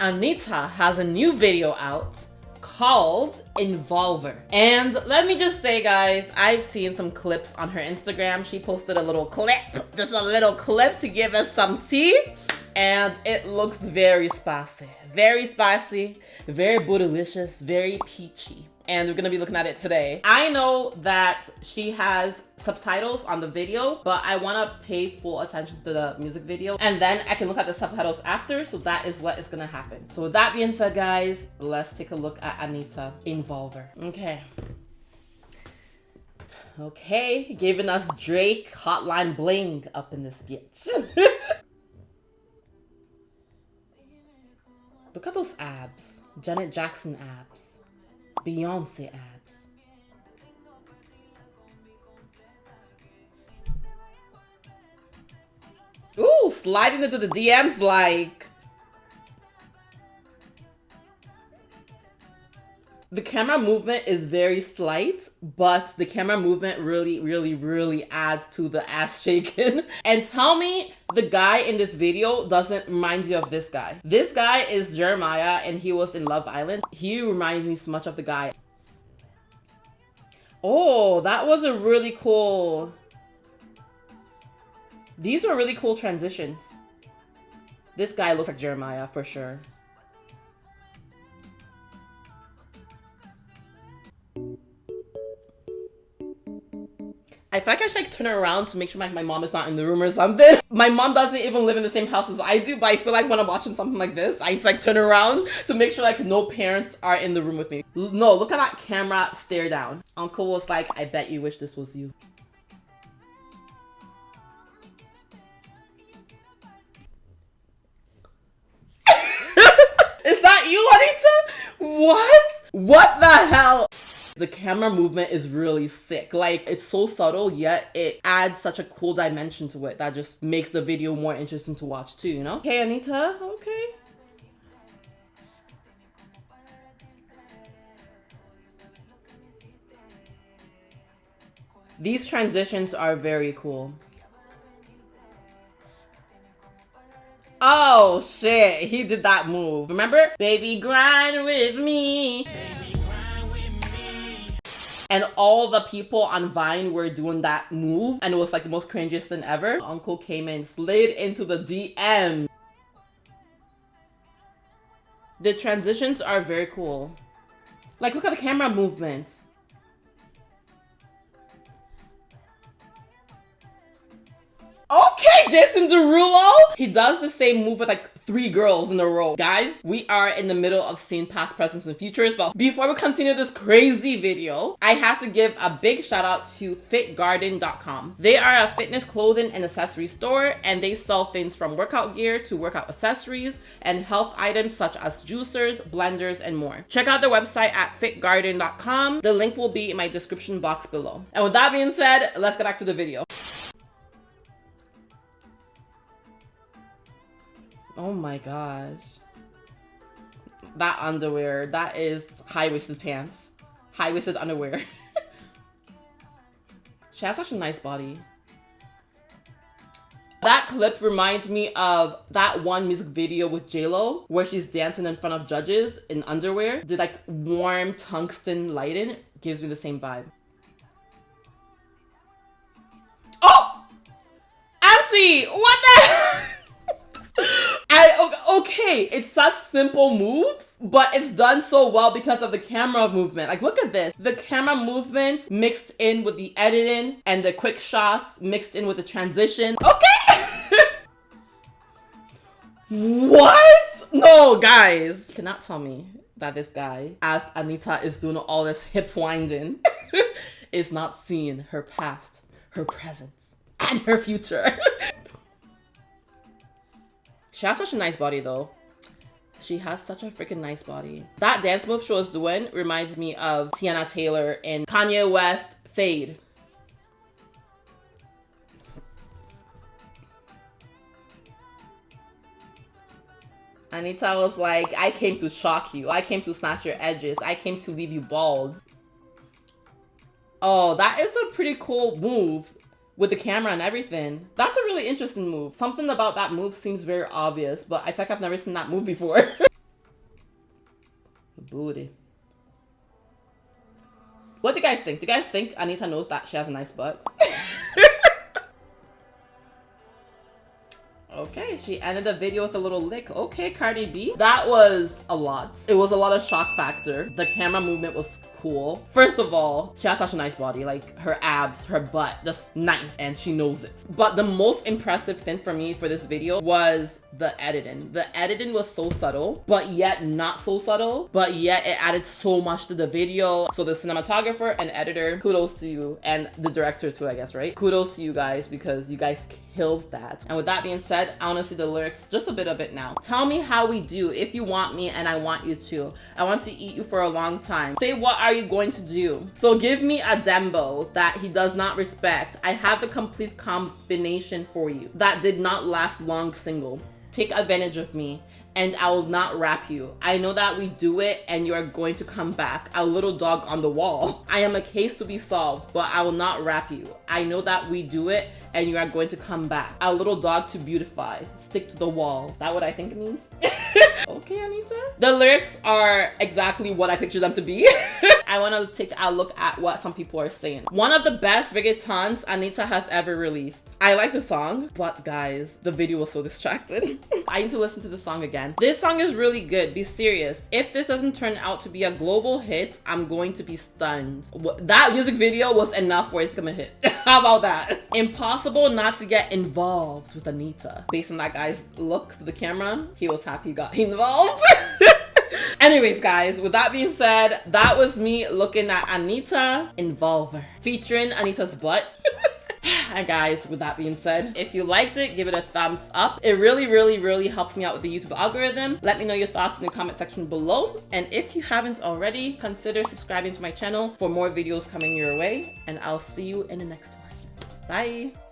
Anitta has a new video out called Envolver. And let me just say, guys, I've seen some clips on her Instagram. She posted a little clip, just a little clip to give us some tea. And it looks very spicy. Very spicy, very bootylicious, very peachy and we're gonna be looking at it today. I know that she has subtitles on the video, but I wanna pay full attention to the music video and then I can look at the subtitles after, so that is what is gonna happen. So with that being said, guys, let's take a look at Anitta Envolver. Okay. Okay, giving us Drake Hotline Bling up in this bitch. Look at those abs. Janet Jackson abs. Beyonce abs. Ooh, sliding into the DMs like... camera movement is very slight, but the camera movement really, really, really adds to the ass shaking. and tell me the guy in this video doesn't remind you of this guy. This guy is Jeremiah and he was in Love Island. He reminds me so much of the guy. Oh, that was a really cool... These were really cool transitions. This guy looks like Jeremiah for sure. I feel like I should like turn around to make sure my, my mom is not in the room or something. My mom doesn't even live in the same house as I do, but I feel like when I'm watching something like this, I need to like turn around to make sure like no parents are in the room with me. No, look at that camera stare down. Uncle was like, I bet you wish this was you. is that you, Anitta? What? What the hell? The camera movement is really sick. Like it's so subtle, yet it adds such a cool dimension to it that just makes the video more interesting to watch too, you know? Okay, Anitta, okay. These transitions are very cool. Oh shit, he did that move. Remember? Baby grind with me. And all the people on Vine were doing that move. And it was like the most cringiest thing ever. Uncle came in, slid into the DM. The transitions are very cool. Like, look at the camera movement. Okay, Jason Derulo. He does the same move with like three girls in a row. Guys, we are in the middle of seeing past, presents, and futures, but before we continue this crazy video, I have to give a big shout out to fitgarden.com. They are a fitness clothing and accessory store, and they sell things from workout gear to workout accessories and health items such as juicers, blenders, and more. Check out their website at fitgarden.com. The link will be in my description box below. And with that being said, let's get back to the video. Oh my gosh. That underwear, that is high-waisted pants. High-waisted underwear. she has such a nice body. That clip reminds me of that one music video with JLo where she's dancing in front of judges in underwear. The like warm tungsten lighting gives me the same vibe. Oh! Auntie! What the okay, it's such simple moves, but it's done so well because of the camera movement. Like, look at this. The camera movement mixed in with the editing and the quick shots mixed in with the transition. Okay! what? No, guys. You cannot tell me that this guy, as Anitta is doing all this hip winding, is not seeing her past, her present, and her future. She has such a nice body though. She has such a freaking nice body. That dance move she was doing reminds me of Teyana Taylor in Kanye West Fade. Anitta was like, I came to shock you. I came to snatch your edges. I came to leave you bald. Oh, that is a pretty cool move with the camera and everything. That's a really interesting move. Something about that move seems very obvious, but I like I've never seen that move before. booty. What do you guys think? Do you guys think Anitta knows that she has a nice butt? Okay, she ended the video with a little lick. Okay, Cardi B. That was a lot. It was a lot of shock factor. The camera movement was cool. First of all, she has such a nice body, like her abs, her butt, just nice, and she knows it. But the most impressive thing for me for this video was the editing. The editing was so subtle, but yet not so subtle, but yet it added so much to the video. So the cinematographer and editor, kudos to you, and the director too, I guess, right? Kudos to you guys because you guys killed that. And with that being said, I want to see the lyrics, just a bit of it now. Tell me how we do if you want me and I want you to. I want to eat you for a long time. Say what are you going to do? So give me a Dembow that he does not respect. I have the complete combination for you. That did not last long single take advantage of me and I will not rap you. I know that we do it and you are going to come back. A little dog on the wall. I am a case to be solved, but I will not rap you. I know that we do it and you are going to come back. A little dog to beautify. Stick to the wall. Is that what I think it means? okay, Anitta. The lyrics are exactly what I picture them to be. I want to take a look at what some people are saying. One of the best reggaetons Anitta has ever released. I like the song, but guys, the video was so distracted. I need to listen to the song again. This song is really good. Be serious. If this doesn't turn out to be a global hit, I'm going to be stunned. That music video was enough for it to come a hit. How about that? Impossible not to get involved with Anitta. Based on that guy's look to the camera, he was happy he got involved. Anyways, guys, with that being said, that was me looking at Anitta Envolver, featuring Anitta's butt. and guys, with that being said, if you liked it, give it a thumbs up. It really, really, really helps me out with the YouTube algorithm. Let me know your thoughts in the comment section below. And if you haven't already, consider subscribing to my channel for more videos coming your way. And I'll see you in the next one. Bye.